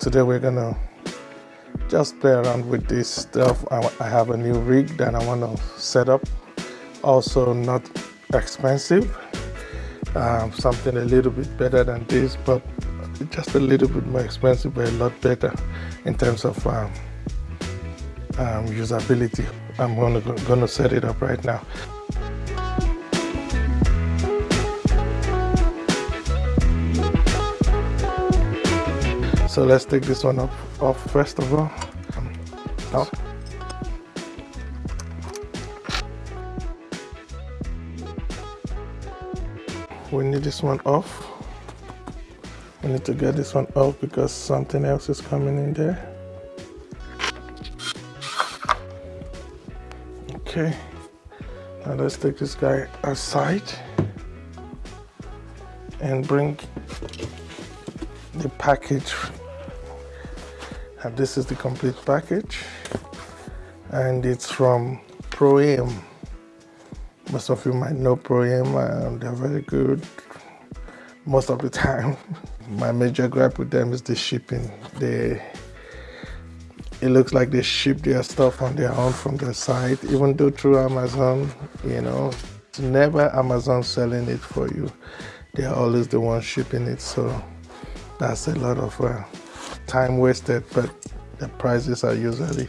today we're gonna just play around with this stuff. I, I have a new rig that I want to set up. Also not expensive. Um, something a little bit better than this but just a little bit more expensive but a lot better in terms of um, um, usability. I'm gonna, gonna set it up right now So let's take this one off, off first of all. Now. We need this one off. We need to get this one off because something else is coming in there. Okay. Now let's take this guy aside and bring the package and this is the complete package and it's from Pro-Aim most of you might know Pro-Aim and they're very good most of the time. My major gripe with them is the shipping. They it looks like they ship their stuff on their own from their site even though through Amazon you know it's never Amazon selling it for you. They're always the ones shipping it so that's a lot of uh, time wasted, but the prices are usually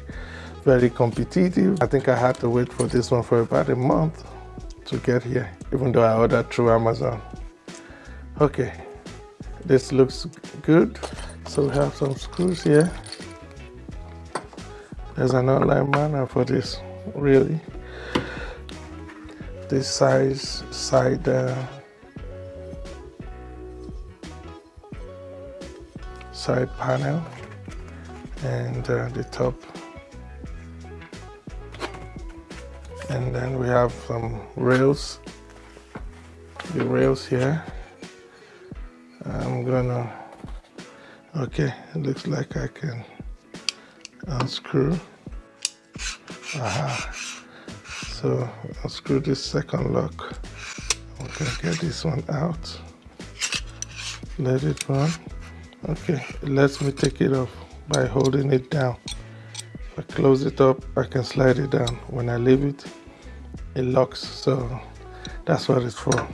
very competitive. I think I had to wait for this one for about a month to get here, even though I ordered through Amazon. Okay, this looks good. So we have some screws here. There's an online manual for this, really. This size side uh, side panel and uh, the top. And then we have some rails the rails here. I'm gonna okay it looks like I can unscrew. Aha. so unscrew this second lock. Okay get this one out. Let it run okay it lets me take it off by holding it down. If I close it up I can slide it down. When I leave it it locks so that's what it's for.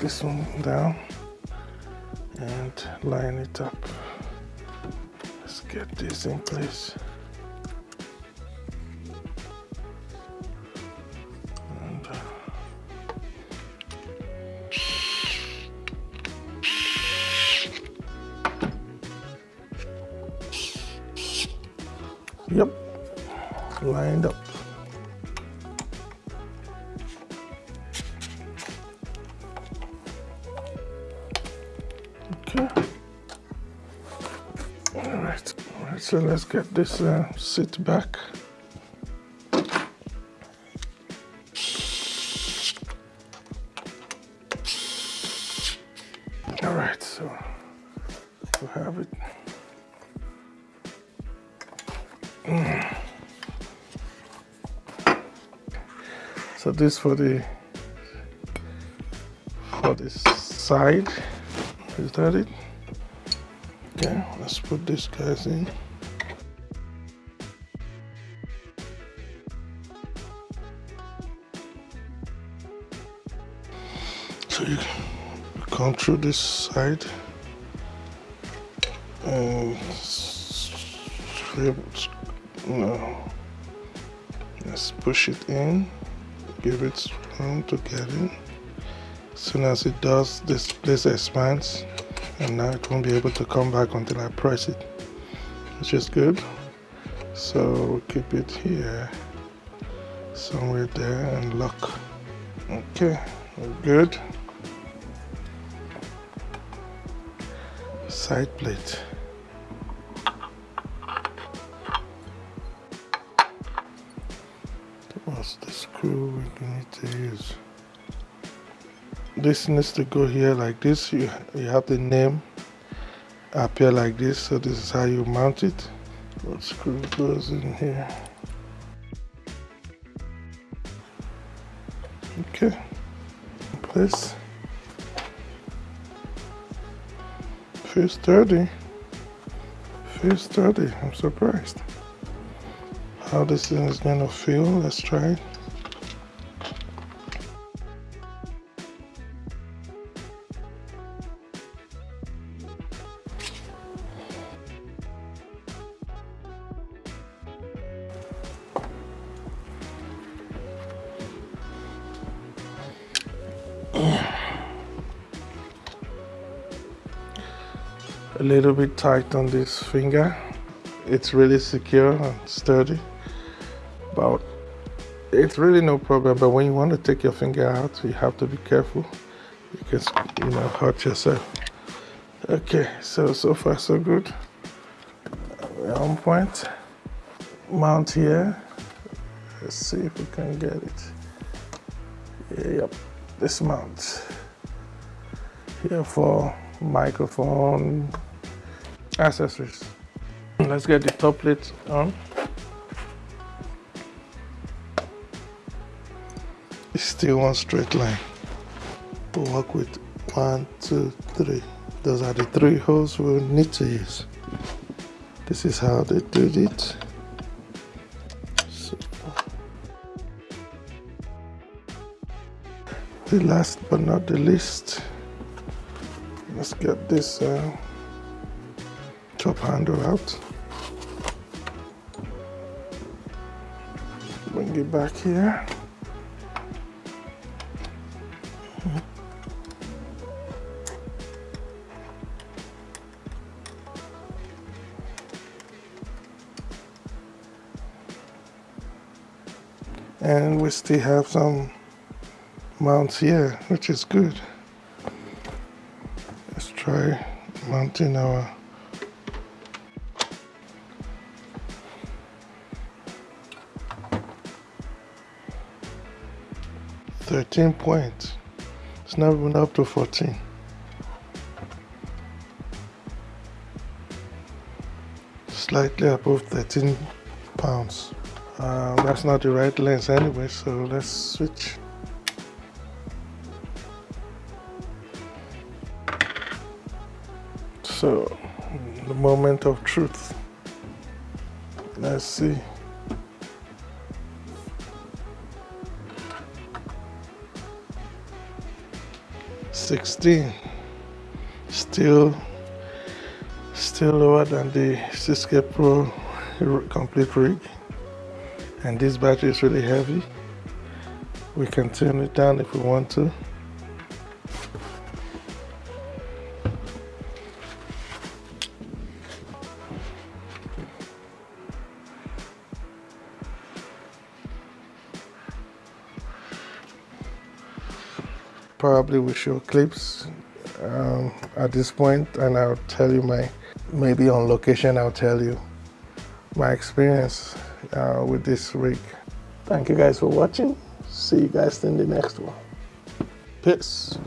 This one down and line it up. Let's get this in place lined up. Okay. All right. All right. So let's get this uh, sit back. All right. So we have it. So this for the for this side. Is that it? Okay, let's put this guys in. So you come through this side and no. Let's push it in, give it room to get in. As soon as it does, this place expands and now it won't be able to come back until I press it, which is good. So we'll keep it here, somewhere there and lock. Okay, we're good. Side plate. Screw need to use this needs to go here like this you, you have the name appear like this so this is how you mount it what screw goes in here okay place Feels sturdy. Feels sturdy. I'm surprised. How this thing is gonna feel. Let's try it. Little bit tight on this finger. It's really secure and sturdy but it's really no problem. But when you want to take your finger out you have to be careful because you know hurt yourself. Okay so so far so good. On point. Mount here. Let's see if we can get it. Yep this mount. Here for microphone accessories let's get the top plate on. It's still one straight line. We'll work with one two three. Those are the three holes we'll need to use. This is how they did it. The last but not the least let's get this uh, top handle out. Bring it back here. And we still have some mounts here which is good. Let's try mounting our 13 points. It's never even up to 14. Slightly above 13 pounds. Uh, that's not the right lens anyway, so let's switch. So, the moment of truth. Let's see. 16 still still lower than the 6K Pro complete rig. And this battery is really heavy. We can turn it down if we want to probably will show clips um, at this point and I'll tell you my, maybe on location I'll tell you my experience uh, with this rig. Thank you guys for watching. See you guys in the next one. Peace.